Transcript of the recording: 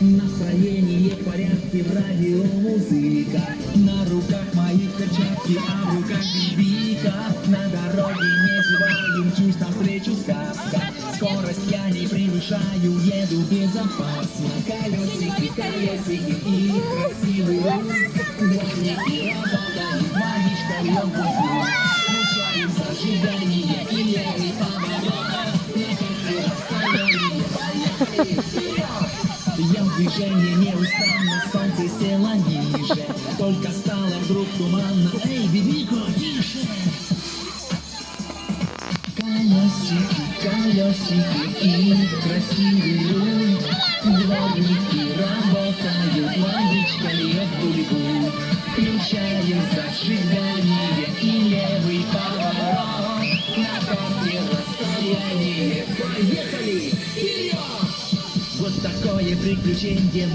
Настроение в порядке, в радио музыка. На руках моих перчатки, а в руках бибика. На дороге не зеваем, чуть навстречу сказка. Скорость я не превышаю, еду безопасно. Колесики, колесики и красивый Дворники работают, магичка льет Включаем зажигание Я в движении неустанно, солнце село ниже. Только стало вдруг туманно, эй, бибико, тише! Колесики, колесики и красивый руль Дворники работают, логичка льет бульбу Включаем зажигание и левый поворот. На карте расстояние, поехали! Вот такое приключение